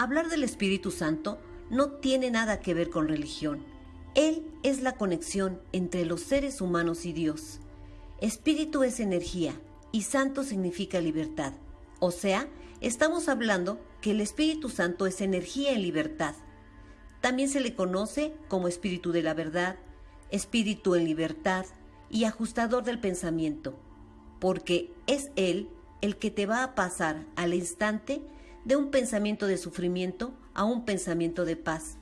hablar del Espíritu Santo no tiene nada que ver con religión. Él es la conexión entre los seres humanos y Dios. Espíritu es energía y santo significa libertad. O sea, estamos hablando que el Espíritu Santo es energía en libertad. También se le conoce como Espíritu de la verdad, Espíritu en libertad y ajustador del pensamiento, porque es Él el que te va a pasar al instante de un pensamiento de sufrimiento a un pensamiento de paz.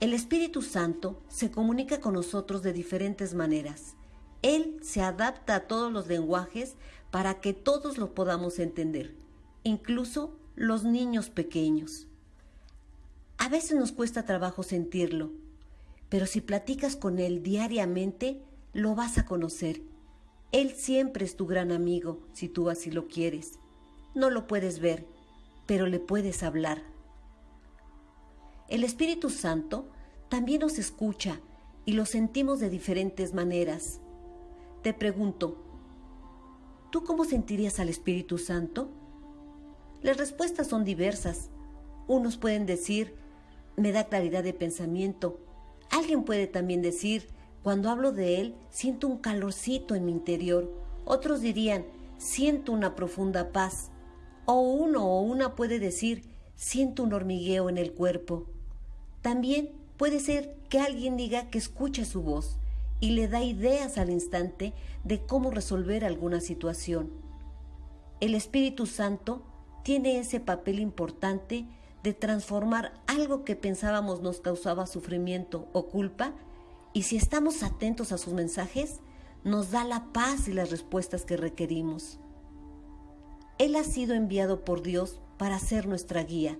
El Espíritu Santo se comunica con nosotros de diferentes maneras. Él se adapta a todos los lenguajes para que todos lo podamos entender, incluso los niños pequeños. A veces nos cuesta trabajo sentirlo, pero si platicas con Él diariamente, lo vas a conocer. Él siempre es tu gran amigo, si tú así lo quieres. No lo puedes ver, pero le puedes hablar. El Espíritu Santo también nos escucha y lo sentimos de diferentes maneras. Te pregunto, ¿tú cómo sentirías al Espíritu Santo? Las respuestas son diversas. Unos pueden decir, me da claridad de pensamiento. Alguien puede también decir, cuando hablo de Él, siento un calorcito en mi interior. Otros dirían, siento una profunda paz. O uno o una puede decir, siento un hormigueo en el cuerpo. También puede ser que alguien diga que escucha su voz y le da ideas al instante de cómo resolver alguna situación. El Espíritu Santo tiene ese papel importante de transformar algo que pensábamos nos causaba sufrimiento o culpa y si estamos atentos a sus mensajes, nos da la paz y las respuestas que requerimos. Él ha sido enviado por Dios para ser nuestra guía.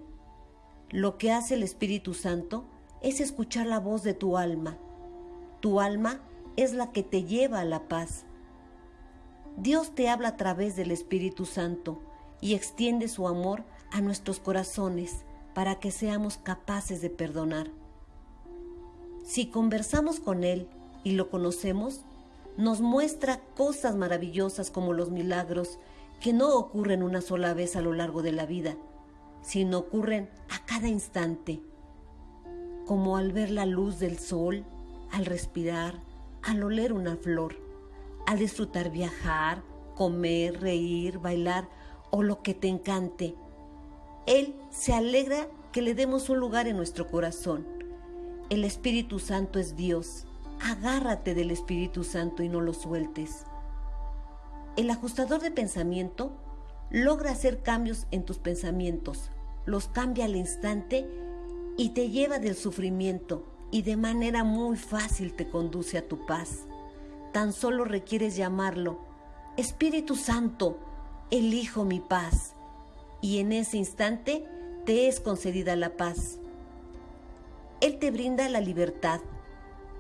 Lo que hace el Espíritu Santo es escuchar la voz de tu alma. Tu alma es la que te lleva a la paz. Dios te habla a través del Espíritu Santo y extiende su amor a nuestros corazones para que seamos capaces de perdonar. Si conversamos con Él y lo conocemos, nos muestra cosas maravillosas como los milagros que no ocurren una sola vez a lo largo de la vida, sino ocurren a cada instante, como al ver la luz del sol, al respirar, al oler una flor, al disfrutar viajar, comer, reír, bailar o lo que te encante. Él se alegra que le demos un lugar en nuestro corazón. El Espíritu Santo es Dios. Agárrate del Espíritu Santo y no lo sueltes. El ajustador de pensamiento logra hacer cambios en tus pensamientos, los cambia al instante y te lleva del sufrimiento y de manera muy fácil te conduce a tu paz. Tan solo requieres llamarlo, Espíritu Santo, elijo mi paz, y en ese instante te es concedida la paz. Él te brinda la libertad,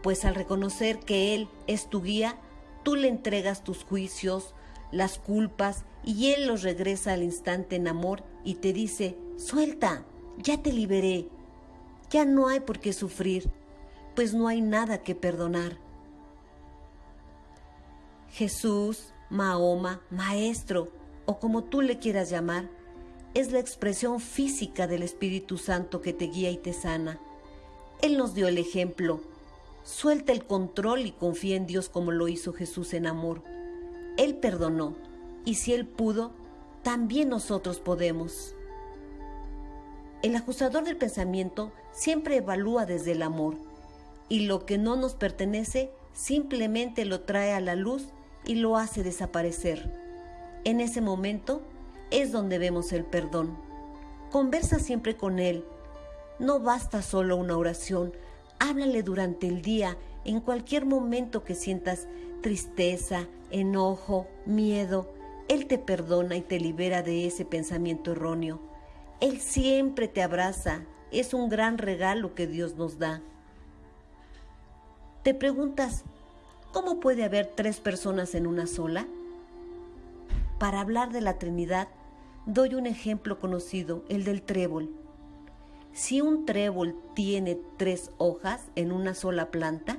pues al reconocer que Él es tu guía, tú le entregas tus juicios, las culpas y Él los regresa al instante en amor y te dice, suelta, ya te liberé, ya no hay por qué sufrir, pues no hay nada que perdonar. Jesús, Mahoma, Maestro, o como tú le quieras llamar, es la expresión física del Espíritu Santo que te guía y te sana. Él nos dio el ejemplo. Suelta el control y confía en Dios como lo hizo Jesús en amor. Él perdonó, y si Él pudo, también nosotros podemos. El ajustador del pensamiento siempre evalúa desde el amor, y lo que no nos pertenece simplemente lo trae a la luz y lo hace desaparecer. En ese momento es donde vemos el perdón. Conversa siempre con Él. No basta solo una oración, háblale durante el día, en cualquier momento que sientas tristeza, enojo, miedo, Él te perdona y te libera de ese pensamiento erróneo. Él siempre te abraza, es un gran regalo que Dios nos da. Te preguntas, ¿cómo puede haber tres personas en una sola? Para hablar de la Trinidad, doy un ejemplo conocido, el del trébol. Si un trébol tiene tres hojas en una sola planta,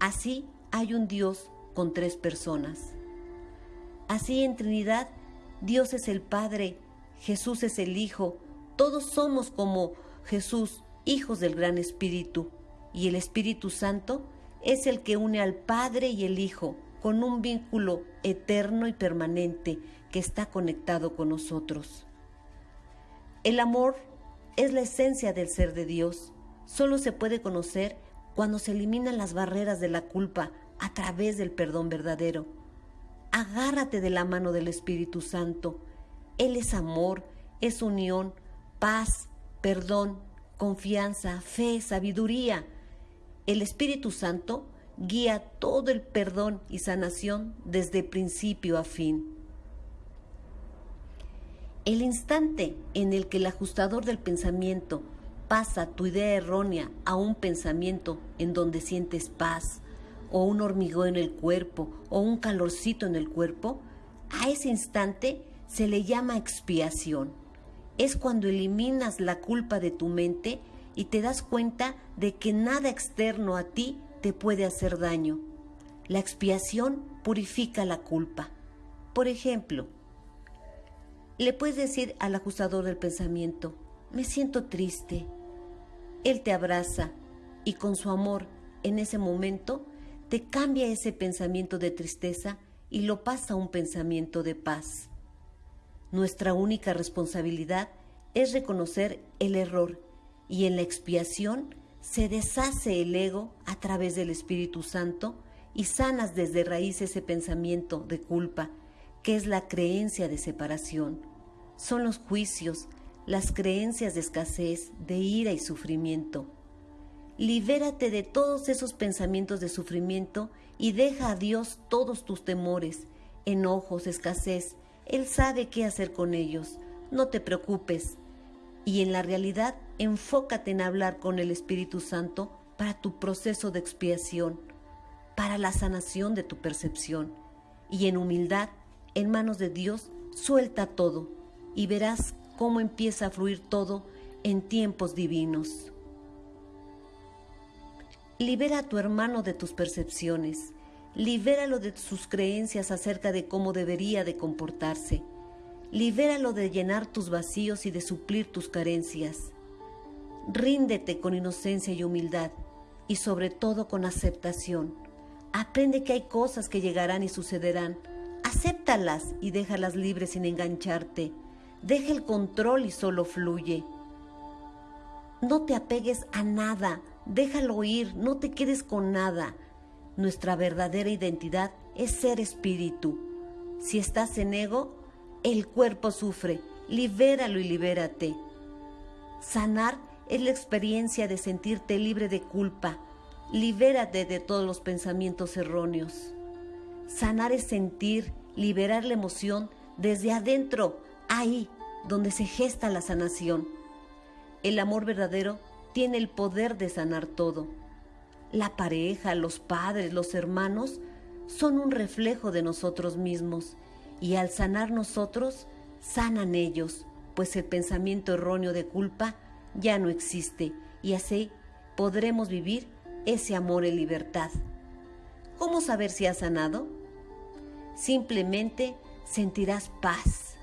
así hay un Dios con tres personas. Así en Trinidad, Dios es el Padre, Jesús es el Hijo, Todos somos como Jesús, hijos del gran Espíritu, y el Espíritu Santo es el que une al Padre y el Hijo con un vínculo eterno y permanente que está conectado con nosotros. El amor es la esencia del ser de Dios. Solo se puede conocer cuando se eliminan las barreras de la culpa a través del perdón verdadero. Agárrate de la mano del Espíritu Santo. Él es amor, es unión, paz, perdón, confianza, fe, sabiduría. El Espíritu Santo guía todo el perdón y sanación desde principio a fin. El instante en el que el ajustador del pensamiento pasa tu idea errónea a un pensamiento en donde sientes paz, o un hormigón en el cuerpo, o un calorcito en el cuerpo, a ese instante se le llama expiación. Es cuando eliminas la culpa de tu mente y te das cuenta de que nada externo a ti te puede hacer daño. La expiación purifica la culpa. Por ejemplo, le puedes decir al ajustador del pensamiento, me siento triste. Él te abraza y con su amor en ese momento te cambia ese pensamiento de tristeza y lo pasa a un pensamiento de paz. Nuestra única responsabilidad es reconocer el error y en la expiación se deshace el ego a través del Espíritu Santo y sanas desde raíz ese pensamiento de culpa, que es la creencia de separación. Son los juicios, las creencias de escasez, de ira y sufrimiento. Libérate de todos esos pensamientos de sufrimiento y deja a Dios todos tus temores, enojos, escasez. Él sabe qué hacer con ellos. No te preocupes. Y en la realidad enfócate en hablar con el Espíritu Santo para tu proceso de expiación, para la sanación de tu percepción. Y en humildad, en manos de Dios, suelta todo y verás cómo empieza a fluir todo en tiempos divinos. Libera a tu hermano de tus percepciones, libéralo de sus creencias acerca de cómo debería de comportarse, libéralo de llenar tus vacíos y de suplir tus carencias. Ríndete con inocencia y humildad y sobre todo con aceptación. Aprende que hay cosas que llegarán y sucederán. Acéptalas y déjalas libres sin engancharte. Deja el control y solo fluye. No te apegues a nada, déjalo ir, no te quedes con nada. Nuestra verdadera identidad es ser espíritu. Si estás en ego, el cuerpo sufre. Libéralo y libérate. Sanar es la experiencia de sentirte libre de culpa. Libérate de todos los pensamientos erróneos. Sanar es sentir, liberar la emoción desde adentro, ahí donde se gesta la sanación. El amor verdadero tiene el poder de sanar todo. La pareja, los padres, los hermanos son un reflejo de nosotros mismos y al sanar nosotros, sanan ellos, pues el pensamiento erróneo de culpa ya no existe y así podremos vivir ese amor en libertad. ¿Cómo saber si has sanado? Simplemente sentirás paz,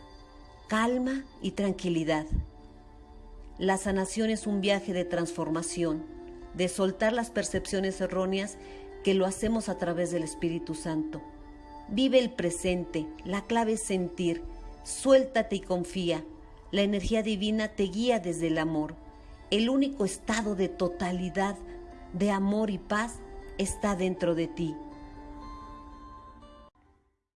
calma y tranquilidad. La sanación es un viaje de transformación, de soltar las percepciones erróneas que lo hacemos a través del Espíritu Santo. Vive el presente, la clave es sentir, suéltate y confía. La energía divina te guía desde el amor. El único estado de totalidad, de amor y paz está dentro de ti.